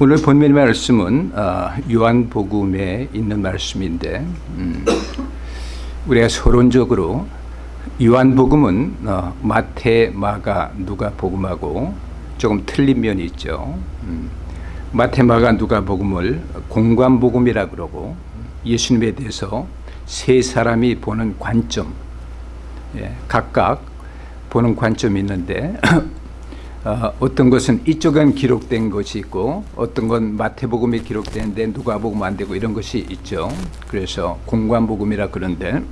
오늘 본문의 말씀은 어, 요한복음에 있는 말씀인데 음, 우리가 서론적으로 요한복음은 어, 마태, 마가, 누가 복음하고 조금 틀린 면이 있죠. 음, 마태, 마가, 누가 복음을 공관복음이라 그러고 예수님에 대해서 세 사람이 보는 관점 예, 각각 보는 관점이 있는데 어, 떤 것은 이쪽은 기록된 것이 있고 어떤 건 마태복음에 기록되는데 누가복음 안 되고 이런 것이 있죠. 그래서 공관복음이라 그런데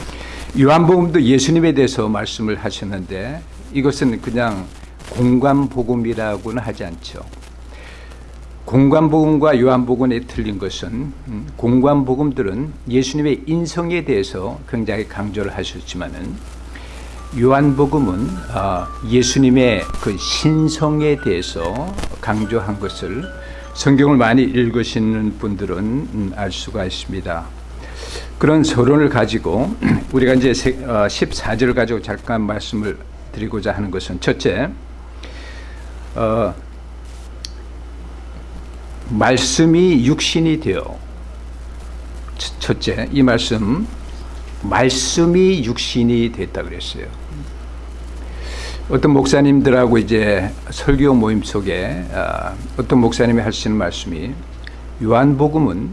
요한복음도 예수님에 대해서 말씀을 하셨는데 이것은 그냥 공관복음이라고는 하지 않죠. 공관복음과 요한복음에 틀린 것은 음, 공관복음들은 예수님의 인성에 대해서 굉장히 강조를 하셨지만은 요한복음은 아, 예수님의 그 신성에 대해서 강조한 것을 성경을 많이 읽으시는 분들은 음, 알 수가 있습니다. 그런 서론을 가지고 우리가 이제 14절을 어, 가지고 잠깐 말씀을 드리고자 하는 것은 첫째, 어, 말씀이 육신이 되어 첫째 이 말씀 말씀이 육신이 됐다 그랬어요. 어떤 목사님들하고 이제 설교 모임 속에 아, 어떤 목사님이 하시는 말씀이 요한복음은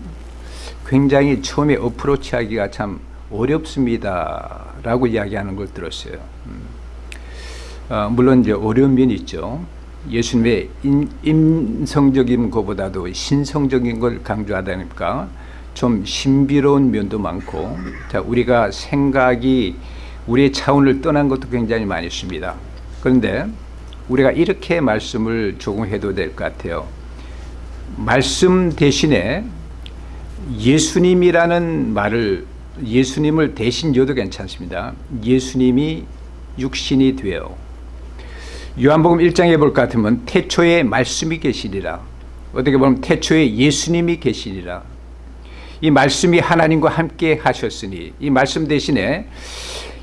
굉장히 처음에 어프로치하기가 참 어렵습니다 라고 이야기하는 걸 들었어요. 음. 아, 물론 이제 어려운 면이 있죠. 예수님의 인 성적인 것보다도 신성적인 걸 강조하다니까 좀 신비로운 면도 많고 자 우리가 생각이 우리의 차원을 떠난 것도 굉장히 많이 있습니다. 그런데 우리가 이렇게 말씀을 조금 해도 될 것 같아요. 말씀 대신에 예수님이라는 말을 예수님을 대신 줘도 괜찮습니다. 예수님이 육신이 되어 요한복음 1장에 볼 것 같으면 태초에 말씀이 계시리라 어떻게 보면 태초에 예수님이 계시리라 이 말씀이 하나님과 함께 하셨으니 이 말씀 대신에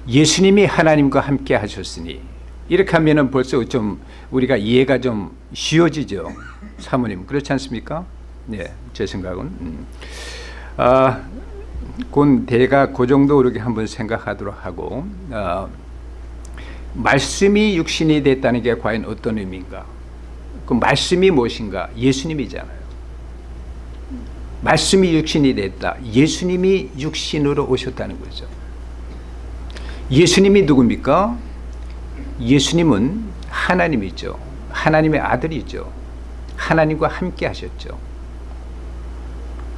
예수님이 하나님과 함께 하셨으니 이렇게 하면은 벌써 좀 우리가 이해가 좀 쉬워지죠. 사모님 그렇지 않습니까? 네, 제 생각은. 음. 아, 곧 대가 그 정도 이렇게 한번 생각하도록 하고 아, 말씀이 육신이 됐다는 게 과연 어떤 의미인가? 그 말씀이 무엇인가? 예수님이잖아요 말씀이 육신이 됐다. 예수님이 육신으로 오셨다는 거죠. 예수님이 누굽니까? 예수님은 하나님이죠. 하나님의 아들이죠. 하나님과 함께 하셨죠.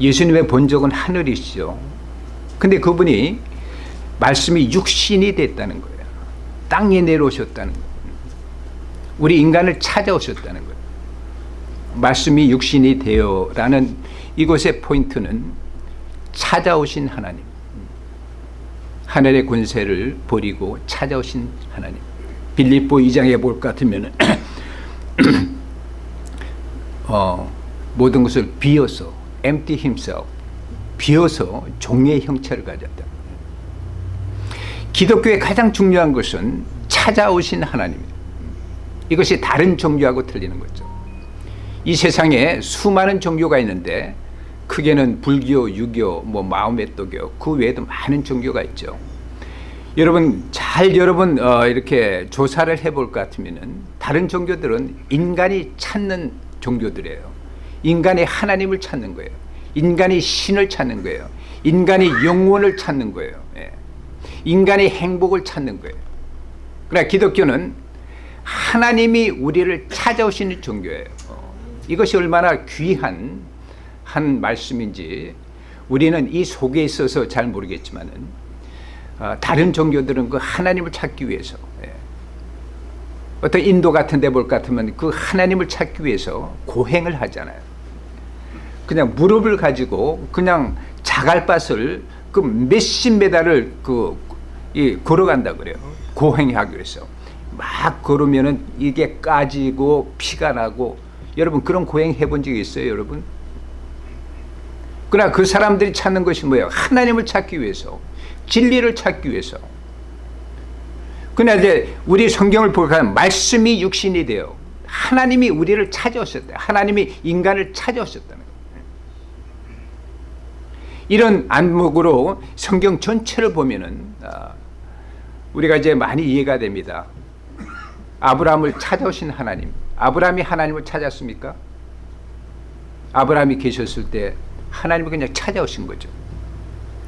예수님의 본적은 하늘이시죠. 근데 그분이 말씀이 육신이 됐다는 거예요. 땅에 내려오셨다는 거예요. 우리 인간을 찾아오셨다는 거예요. 말씀이 육신이 되어라는 이곳의 포인트는 찾아오신 하나님. 하늘의 권세를 버리고 찾아오신 하나님. 빌립보 2장에 볼 것 같으면 어, 모든 것을 비어서 empty himself 비어서 종의 형체를 가졌다. 기독교의 가장 중요한 것은 찾아오신 하나님입니다. 이것이 다른 종교하고 틀리는 거죠. 이 세상에 수많은 종교가 있는데 크게는 불교, 유교, 뭐 도교 그 외에도 많은 종교가 있죠. 여러분 잘 여러분 어, 이렇게 조사를 해볼 것 같으면은 다른 종교들은 인간이 찾는 종교들이에요. 인간이 하나님을 찾는 거예요. 인간이 신을 찾는 거예요. 인간이 영원을 찾는 거예요. 예. 인간이 행복을 찾는 거예요. 그러나 기독교는 하나님이 우리를 찾아오시는 종교예요. 어, 이것이 얼마나 귀한 한 말씀인지 우리는 이 속에 있어서 잘 모르겠지만 어, 다른 종교들은 그 하나님을 찾기 위해서 예. 어떤 인도 같은 데볼것 같으면 그 하나님을 찾기 위해서 고행을 하잖아요. 그냥 무릎을 가지고 그냥 자갈밭을 그 몇십 메달을 그 이, 걸어간다 그래요. 고행하기 위해서. 막 걸으면은 이게 까지고 피가 나고 여러분 그런 고행 해본 적 있어요 여러분 그러나 그 사람들이 찾는 것이 뭐예요? 하나님을 찾기 위해서 진리를 찾기 위해서 그러나 이제 우리 성경을 보면 말씀이 육신이 되어 하나님이 우리를 찾아오셨다. 하나님이 인간을 찾아오셨다는 거예요. 이런 안목으로 성경 전체를 보면은 아, 우리가 이제 많이 이해가 됩니다. 아브라함을 찾아오신 하나님. 아브라함이 하나님을 찾았습니까? 아브라함이 계셨을 때 하나님을 그냥 찾아오신 거죠.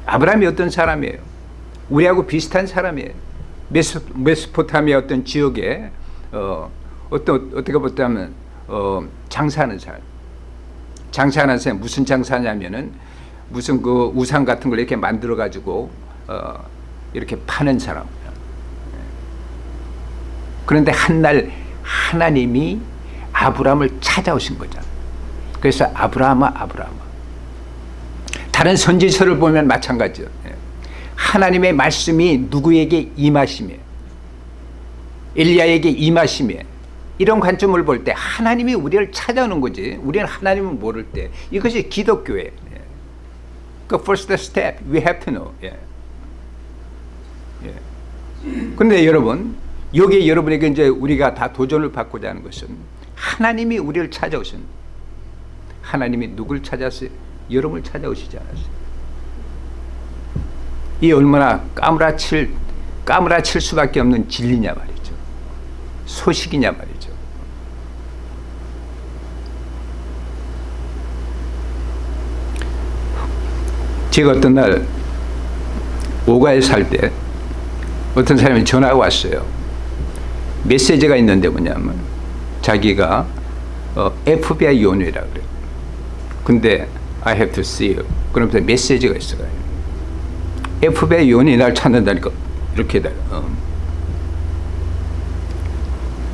아브라함이 어떤 사람이에요? 우리하고 비슷한 사람이에요. 메소, 메소포타미아 어떤 지역에 어, 어떤 어떻게 보자면 어, 장사하는 사람. 장사하는 사람 무슨 장사냐면은 무슨 그 우상 같은 걸 이렇게 만들어 가지고 어, 이렇게 파는 사람. 그런데 한날 하나님이 아브라함을 찾아오신 거잖아. 그래서 아브라함아 아브라함아. 다른 선지서를 보면 마찬가지죠. 예. 하나님의 말씀이 누구에게 임하심에 엘리야에게 임하심에 이런 관점을 볼 때 하나님이 우리를 찾아오는 거지 우리는 하나님을 모를 때 이것이 기독교예요. 예. 그 first step we have to know. 예. 예. 근데 여러분 여기에 여러분에게 이제 우리가 다 도전을 받고자 하는 것은 하나님이 우리를 찾아오신 하나님이 누굴 찾았어요? 여러분을 찾아오시지 않았어요. 이 얼마나 까무라칠 까무라칠 수밖에 없는 진리냐 말이죠. 소식이냐 말이죠. 제가 어떤 날 오가에 살 때 어떤 사람이 전화가 왔어요. 메시지가 있는데 뭐냐면 자기가 어, FBI 요원이라 그래요. 근데 I have to see you. 그러면서 메시지가 있어요. FBI 요원이 날 찾는다니까 이렇게 돼. 어.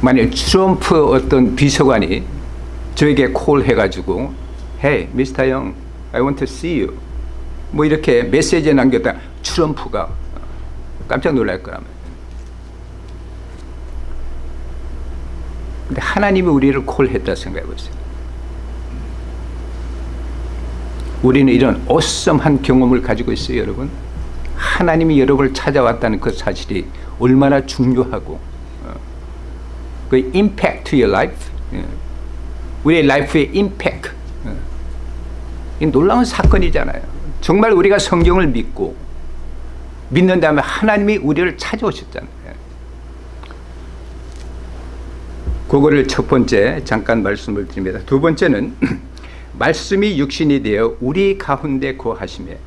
만약 트럼프 어떤 비서관이 저에게 콜 해가지고 Hey, Mr. Young, I want to see you. 뭐 이렇게 메시지 남겼다. 트럼프가 깜짝 놀랄 거라면. 근데 하나님이 우리를 call했다 생각해 보세요. 우리는 이런 awesome한 경험을 가지고 있어요, 여러분. 하나님이 여러분을 찾아왔다는 그 사실이 얼마나 중요하고 어, 그 impact to your life, 예. 우리의 life의 impact, 어. 이 놀라운 사건이잖아요. 정말 우리가 성경을 믿고 믿는다면 하나님이 우리를 찾아오셨잖아요. 그거를 첫 번째 잠깐 말씀을 드립니다. 두 번째는 말씀이 육신이 되어 우리 가운데 거하심에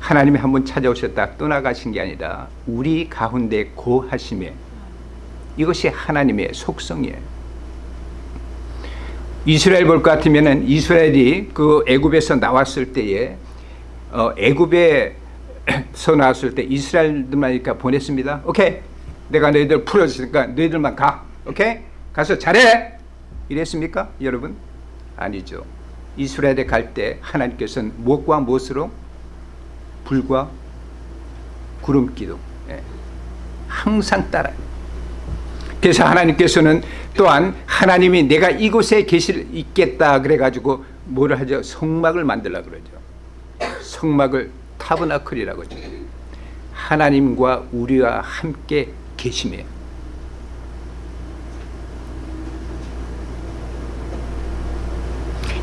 하나님이 한번 찾아오셨다 떠나가신 게 아니라 우리 가운데 거하심에 이것이 하나님의 속성이에요. 이스라엘 볼 것 같으면은 이스라엘이 그 애굽에서 나왔을 때에 어, 애굽에서 나왔을 때 이스라엘들만 이렇게 보냈습니다. 오케이, 내가 너희들 풀어주니까 너희들만 가. 오케이, 가서 잘해. 이랬습니까, 여러분? 아니죠. 이스라엘에 갈 때 하나님께서는 무엇과 무엇으로 불과 구름 기둥 예. 항상 따라. 그래서 하나님께서는 또한 하나님이 내가 이곳에 계실 있겠다 그래가지고 뭐를 하죠? 성막을 만들라 그러죠. 성막을 타브나클이라고 하죠. 하나님과 우리와 함께 계심이에요.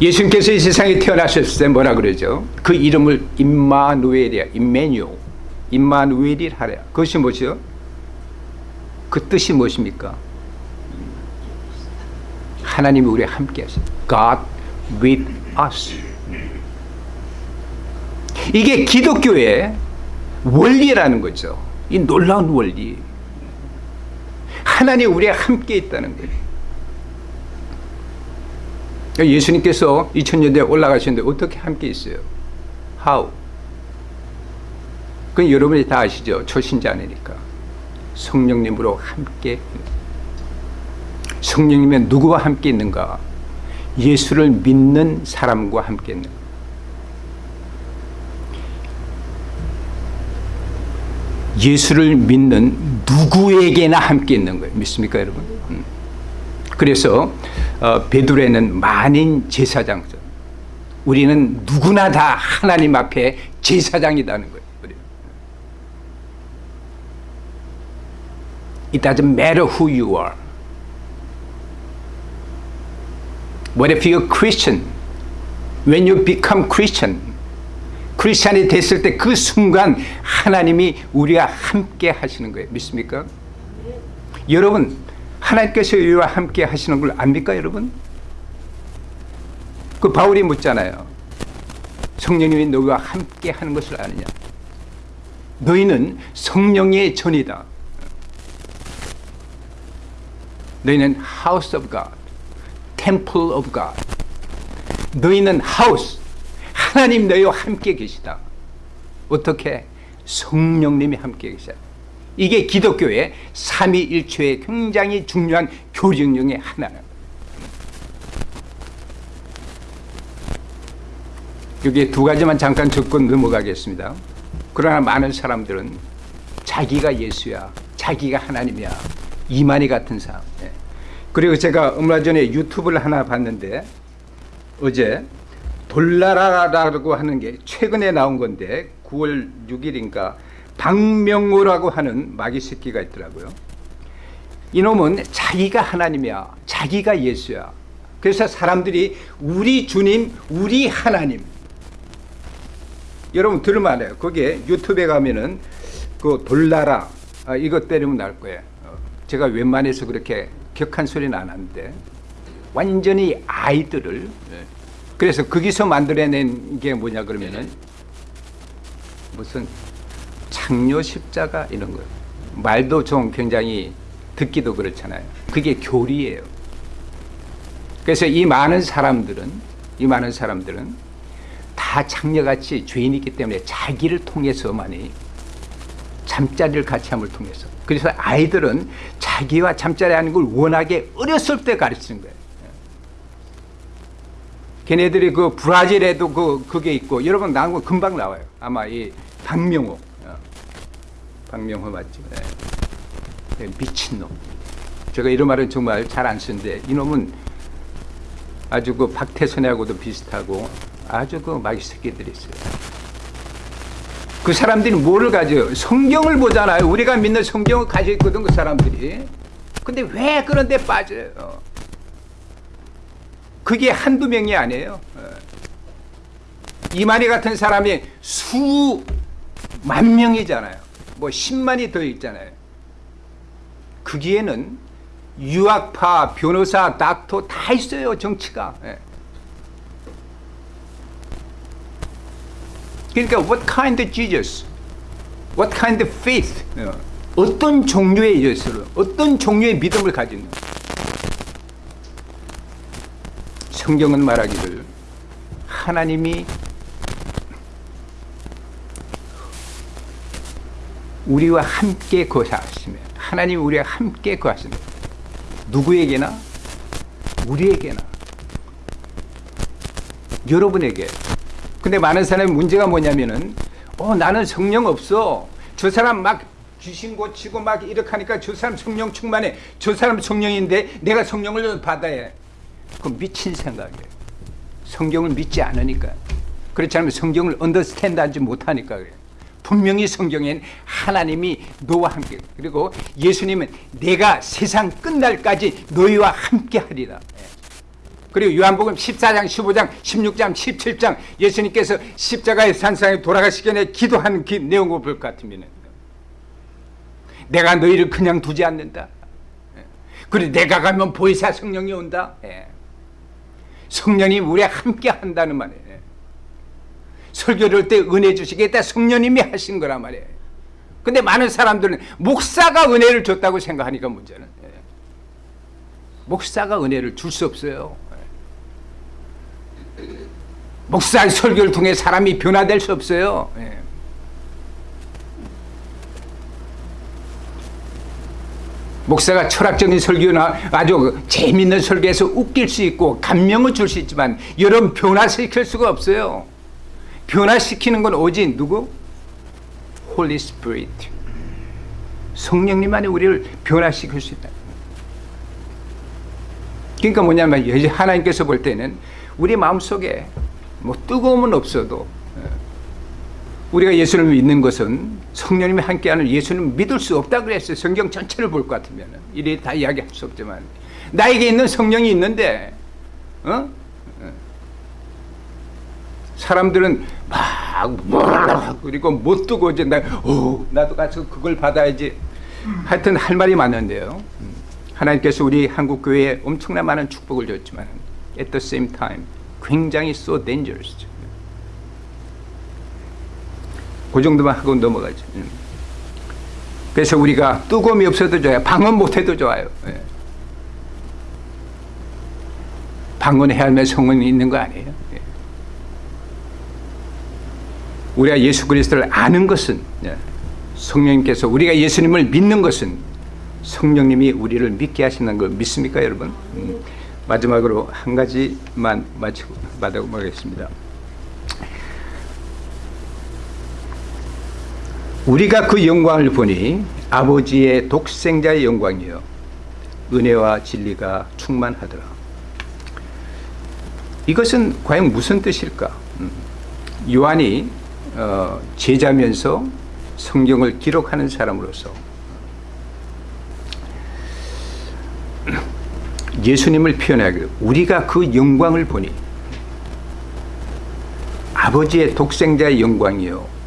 예수님께서 이 세상에 태어나셨을 때 뭐라 그러죠? 그 이름을 임마누엘이야. 임메뉴. 임마누엘이 하랴. 그것이 뭐죠? 그 뜻이 무엇입니까? 하나님이 우리와 함께 하세요. God with us. 이게 기독교의 원리라는 거죠. 이 놀라운 원리. 하나님 우리와 함께 있다는 거예요. 예수님께서 2000년대에 올라가셨는데 어떻게 함께 있어요? How? 그건 여러분이 다 아시죠? 초신자 아니니까. 성령님으로 함께 성령님은 누구와 함께 있는가? 예수를 믿는 사람과 함께 있는 예수를 믿는 누구에게나 함께 있는 거예요. 믿습니까, 여러분? 음. 그래서 어, 베드로에는 만인 제사장죠. 우리는 누구나 다 하나님 앞에 제사장이라는 거예요. It doesn't matter who you are. What if you're Christian? When you become Christian, 크리스찬이 됐을 때 그 순간 하나님이 우리와 함께 하시는 거예요. 믿습니까? 여러분, 하나님께서 우리와 함께 하시는 걸 압니까, 여러분? 그 바울이 묻잖아요. 성령님이 너희와 함께 하는 것을 아느냐? 너희는 성령의 전이다. 너희는 house of God, temple of God. 너희는 house, 하나님 너희와 함께 계시다. 어떻게? 성령님이 함께 계시다. 이게 기독교의 삼위일체의 굉장히 중요한 교령 중의 하나는. 여기 두 가지만 잠깐 짚고 넘어가겠습니다. 그러나 많은 사람들은 자기가 예수야, 자기가 하나님이야, 이만희 같은 사람. 예. 그리고 제가 얼마 전에 유튜브를 하나 봤는데 어제 돌나라라고 하는 게 최근에 나온 건데 9월 6일인가 박명호라고 하는 마귀 새끼가 있더라고요. 이놈은 자기가 하나님이야, 자기가 예수야. 그래서 사람들이 우리 주님, 우리 하나님. 여러분 들으면 알아요. 거기에 유튜브에 가면은 그 돌나라 아, 이것 때리면 나올 거예요. 어, 제가 웬만해서 그렇게 격한 소리는 안 하는데 완전히 아이들을 예. 그래서 거기서 만들어낸 게 뭐냐 그러면은 무슨 창녀 십자가 이런 거 말도 좀 굉장히 듣기도 그렇잖아요. 그게 교리예요. 그래서 이 많은 사람들은 이 많은 사람들은 다 창녀같이 죄인이기 때문에 자기를 통해서만이 잠자리를 같이 함을 통해서 그래서 아이들은 자기와 잠자리 하는 걸 워낙에 어렸을 때 가르치는 거예요. 걔네들이 그 브라질에도 그 그게 있고 여러분 나온 거 금방 나와요. 아마 이 박명호, 어. 박명호 맞죠? 네. 미친놈. 제가 이런 말은 정말 잘 안 쓰는데 이놈은 아주 그 박태선하고도 비슷하고 아주 그 마귀 새끼들이 있어요. 그 사람들이 뭐를 가져요? 성경을 보잖아요. 우리가 믿는 성경을 가지고 있거든 그 사람들이. 근데 왜 그런 데 빠져요? 그게 한두 명이 아니에요. 이만희 같은 사람이 수만 명이잖아요. 뭐 10만이 더 있잖아요. 거기에는 유학파, 변호사, 닥터 다 있어요. 정치가. 그러니까 what kind of Jesus? What kind of faith? 어떤 종류의 예수를, 어떤 종류의 믿음을 가지는 성경은 말하기를 하나님이 우리와 함께 거하시며 하나님 우리와 함께 거하시며 누구에게나 우리에게나 여러분에게. 근데 많은 사람의 문제가 뭐냐면은 어 나는 성령 없어. 저 사람 막 귀신 고치고 막 이렇게 하니까 저 사람 성령 충만해. 저 사람 성령인데 내가 성령을 받아야 해. 그 미친 생각이에요. 성경을 믿지 않으니까. 그렇지 않으면 성경을 언더스탠드 하지 못하니까 그래요 분명히 성경엔 하나님이 너와 함께 그리고 예수님은 내가 세상 끝날까지 너희와 함께 하리라. 그리고 요한복음 14장 15장 16장 17장 예수님께서 십자가의 산상에 돌아가시기 전에 기도한 그 내용을 볼 것 같으면 내가 너희를 그냥 두지 않는다. 그리고 내가 가면 보혜사 성령이 온다. 성령이 우리와 함께 한다는 말이에요 설교를 때 은혜 주시겠다 성령님이 하신 거란 말이에요. 근데 많은 사람들은 목사가 은혜를 줬다고 생각하니까 문제는. 목사가 은혜를 줄 수 없어요. 목사 설교를 통해 사람이 변화될 수 없어요. 목사가 철학적인 설교나 아주 재밌는 설교에서 웃길 수 있고 감명을 줄 수 있지만 여러분 변화시킬 수가 없어요 변화시키는 건 오직 누구? Holy Spirit 성령님만이 우리를 변화시킬 수 있다 그러니까 뭐냐면 하나님께서 볼 때는 우리 마음속에 뭐 뜨거움은 없어도 우리가 예수를 믿는 것은 성령님이 함께하는 예수는 믿을 수 없다 그랬어요. 성경 전체를 볼 것 같으면 이래 다 이야기할 수 없지만 나에게 있는 성령이 있는데 어? 사람들은 막 그리고 못 두고 이제 나, 오, 나도 가서 그걸 받아야지. 하여튼 할 말이 많은데요. 하나님께서 우리 한국 교회에 엄청나 많은 축복을 줬지만 at the same time 굉장히 so dangerous. 그 정도만 하고 넘어가죠. 그래서 우리가 뜨거움이 없어도 좋아요. 방언 못해도 좋아요. 예. 방언해야 할 성원이 있는 거 아니에요? 예. 우리가 예수 그리스도를 아는 것은 예. 성령님께서 우리가 예수님을 믿는 것은 성령님이 우리를 믿게 하시는 걸 믿습니까 여러분? 음. 마지막으로 한 가지만 마치고 마치겠습니다. 우리가 그 영광을 보니 아버지의 독생자의 영광이요 은혜와 진리가 충만하더라. 이것은 과연 무슨 뜻일까? 음. 요한이 어, 제자면서 성경을 기록하는 사람으로서 예수님을 표현하기로 우리가 그 영광을 보니 아버지의 독생자의 영광이요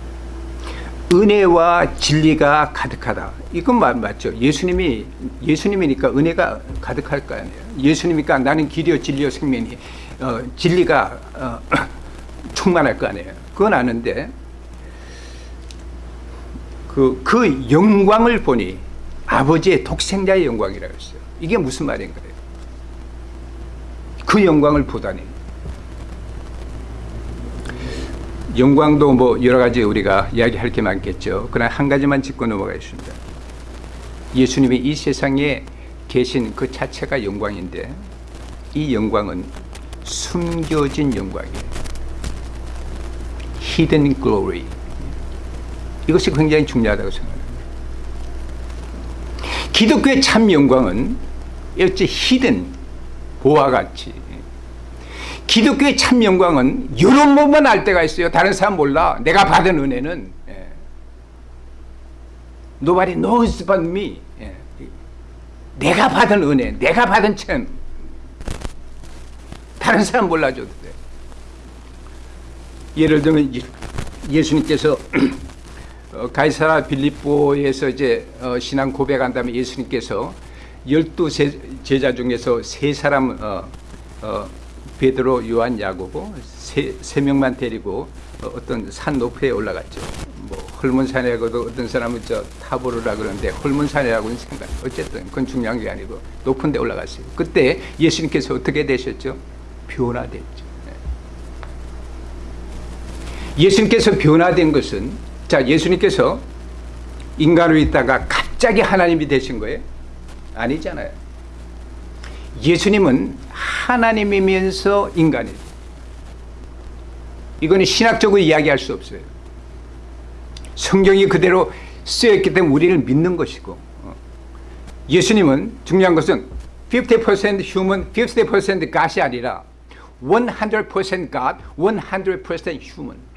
은혜와 진리가 가득하다. 이건 맞, 맞죠. 예수님이 예수님이니까 은혜가 가득할 거 아니에요. 예수님이니까 나는 길이요 진리요 생명이 어, 진리가 어, 충만할 거 아니에요. 그건 아는데 그, 그 영광을 보니 아버지의 독생자의 영광이라고 했어요. 이게 무슨 말인가요? 그 영광을 보다니. 영광도 뭐 여러 가지 우리가 이야기할 게 많겠죠. 그러나 한 가지만 짚고 넘어가겠습니다. 예수님이 이 세상에 계신 그 자체가 영광인데 이 영광은 숨겨진 영광이에요. Hidden glory. 이것이 굉장히 중요하다고 생각합니다. 기독교의 참 영광은 어찌 hidden 보와 같이 기독교의 참 영광은 이런 몸만 알 때가 있어요. 다른 사람 몰라. 내가 받은 은혜는 예. Nobody knows but me. 예. 내가 받은 은혜, 내가 받은 참 다른 사람 몰라줘도 돼. 예를 들면 예수님께서 가이사라 빌립보에서 이제 어, 신앙 고백한 다음에 예수님께서 열두 제자 중에서 세 사람 어, 어, 베드로, 요한, 야고보 세, 세 명만 데리고 어 떤 산 높이에 올라갔죠. 뭐 헐몬산이라고도 어떤 사람은 저 타보르라 그러는데 헐몬산이라고는 생각. 어쨌든 그건 중요한 게 아니고 높은 데 올라갔어요. 그때 예수님께서 어떻게 되셨죠? 변화됐죠. 네. 예수님께서 변화된 것은 자 예수님께서 인간으로 있다가 갑자기 하나님이 되신 거예요? 아니잖아요. 예수님은 하나님이면서 인간이에요. 이거는 신학적으로 이야기할 수 없어요. 성경이 그대로 쓰였기 때문에 우리를 믿는 것이고 어. 예수님은 중요한 것은 50% human, 50% God이 아니라 100% God, 100% human.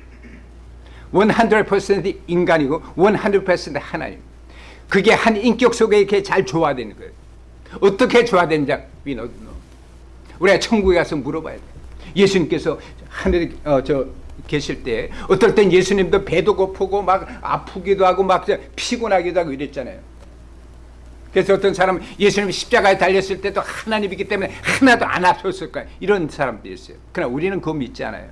100% 인간이고 100% 하나님. 그게 한 인격 속에 이렇게 잘 조화되는 거예요. 어떻게 조화되는지 we don't know. 우리가 천국에 가서 물어봐야 돼. 예수님께서 하늘에 어, 저 계실 때 어떨 땐 예수님도 배도 고프고 막 아프기도 하고 막 피곤하기도 하고 이랬잖아요. 그래서 어떤 사람은 예수님 십자가에 달렸을 때도 하나님이기 때문에 하나도 안 아팠을 거야. 이런 사람도 있어요. 그러나 우리는 그거 믿지 않아요.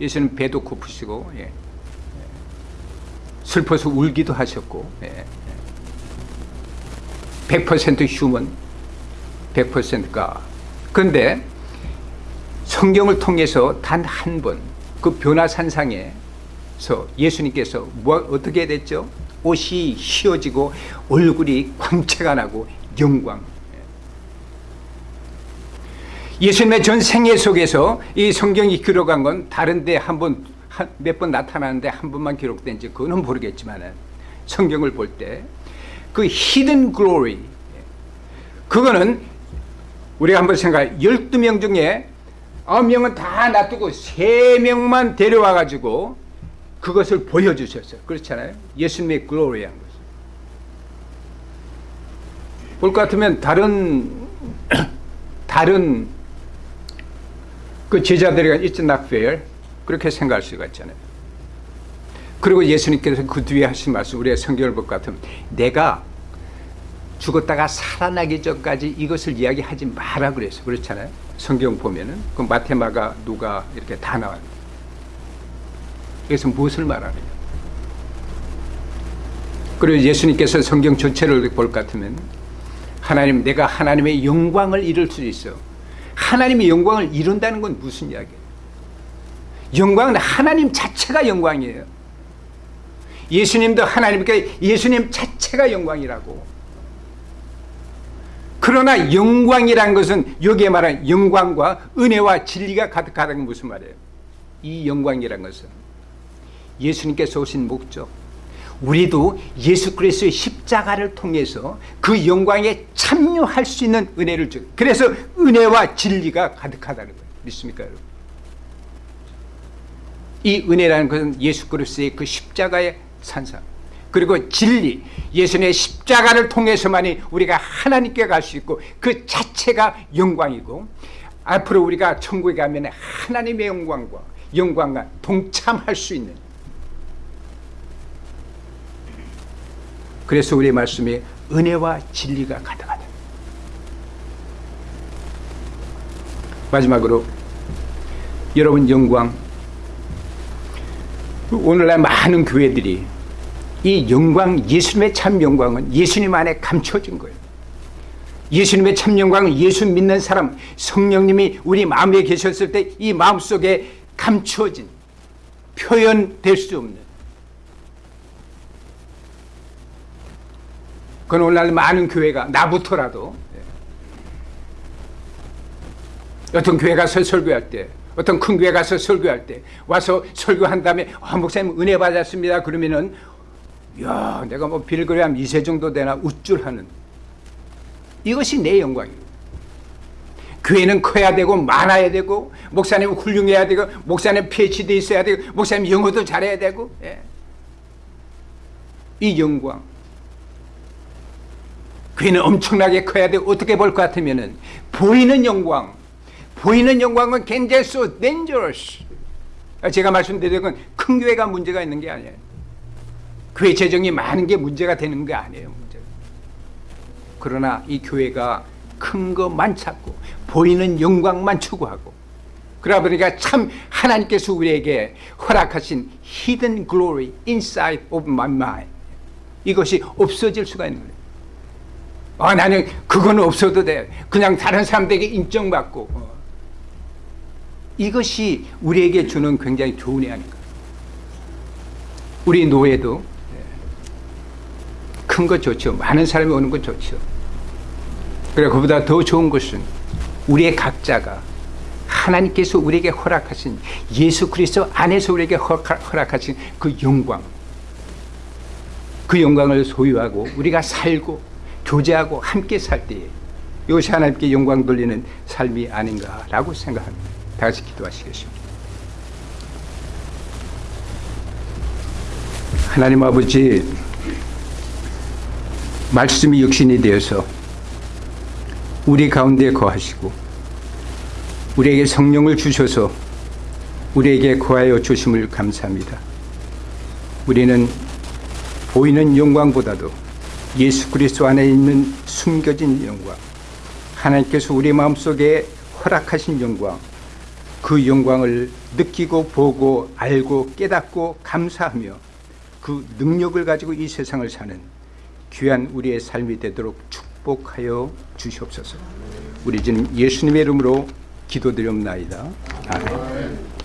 예수님 배도 고프시고 예. 슬퍼서 울기도 하셨고 예. 100% 휴먼 100%가 그런데 성경을 통해서 단 한 번 그 변화산상에서 예수님께서 뭐 어떻게 됐죠? 옷이 휘어지고 얼굴이 광채가 나고 영광 예수님의 전 생애 속에서 이 성경이 기록한 건 다른데 한번 몇 번 나타나는데 한 번만 기록된지 그거는 모르겠지만 성경을 볼 때 그 히든 글로리 그거는 우리가 한번 생각해 12명 중에 9명은 다 놔두고 3명만 데려와 가지고 그것을 보여주셨어요. 그렇잖아요. 예수님의 글로리한 것을. 볼것 같으면 다른 다른 그 제자들이 it's not fair 그렇게 생각할 수가 있잖아요. 그리고 예수님께서 그 뒤에 하신 말씀 우리의 성경을 볼것 같으면 내가 죽었다가 살아나기 전까지 이것을 이야기하지 마라 그래서 그렇잖아요. 성경 보면은 그 마테마가 누가 이렇게 다 나와요. 그래서 무엇을 말하느냐. 그리고 예수님께서 성경 전체를 볼 것 같으면 하나님 내가 하나님의 영광을 이룰 수 있어. 하나님의 영광을 이룬다는 건 무슨 이야기예요? 영광은 하나님 자체가 영광이에요. 예수님도 하나님께 예수님 자체가 영광이라고. 그러나 영광이란 것은 여기에 말한 영광과 은혜와 진리가 가득하다는 건 무슨 말이에요? 이 영광이란 것은 예수님께서 오신 목적 우리도 예수 그리스도의 십자가를 통해서 그 영광에 참여할 수 있는 은혜를 주 그래서 은혜와 진리가 가득하다는 거예요. 믿습니까 여러분? 이 은혜라는 것은 예수 그리스도의 그 십자가의 산상 그리고 진리. 예수님의 십자가를 통해서만이 우리가 하나님께 갈 수 있고 그 자체가 영광이고 앞으로 우리가 천국에 가면 하나님의 영광과 영광과 동참할 수 있는. 그래서 우리의 말씀에 은혜와 진리가 가득하다. 마지막으로 여러분 영광 오늘날 많은 교회들이 이 영광 예수님의 참 영광은 예수님 안에 감춰진 거예요. 예수님의 참 영광은 예수 믿는 사람 성령님이 우리 마음에 계셨을 때 이 마음속에 감추어진 표현될 수 없는. 그건 오늘날 많은 교회가 나부터라도 어떤 교회 가서 설교할 때 어떤 큰 교회 가서 설교할 때 와서 설교한 다음에 아, 목사님 은혜 받았습니다. 그러면은 야 내가 뭐 빌그레암 2세 정도 되나 우쭐하는. 이것이 내 영광이에요. 교회는 커야 되고 많아야 되고 목사님은 훌륭해야 되고 목사님 PhD 있어야 되고 목사님 영어도 잘해야 되고 예. 이 영광. 교회는 엄청나게 커야 되고 어떻게 볼 것 같으면 보이는 영광 보이는 영광은 굉장히 so dangerous. 제가 말씀드린 건 큰 교회가 문제가 있는 게 아니에요. 교회 재정이 많은 게 문제가 되는 게 아니에요 문제가. 그러나 이 교회가 큰 것만 찾고 보이는 영광만 추구하고 그러다 보니까 참 하나님께서 우리에게 허락하신 hidden glory inside of my mind. 이것이 없어질 수가 있는 거예요. 아, 나는 그거는 없어도 돼. 그냥 다른 사람들에게 인정받고 어. 이것이 우리에게 주는 굉장히 좋은 애 아닌가 우리 노예도 큰것 좋죠. 많은 사람이 오는 건 좋죠. 그래 그보다 더 좋은 것은 우리의 각자가 하나님께서 우리에게 허락하신 예수 그리스도 안에서 우리에게 허락하신 그 영광. 그 영광을 소유하고 우리가 살고 교제하고 함께 살 때에 이것이 하나님께 영광 돌리는 삶이 아닌가라고 생각합니다 다 같이 기도하시겠습니다 하나님 아버지 말씀이 육신이 되어서 우리 가운데 거하시고 우리에게 성령을 주셔서 우리에게 거하여 주심을 감사합니다. 우리는 보이는 영광보다도 예수 그리스도 안에 있는 숨겨진 영광 하나님께서 우리 마음속에 허락하신 영광 그 영광을 느끼고 보고 알고 깨닫고 감사하며 그 능력을 가지고 이 세상을 사는 귀한 우리의 삶이 되도록 축복하여 주시옵소서. 우리 주님 예수님의 이름으로 기도드립나이다. 아멘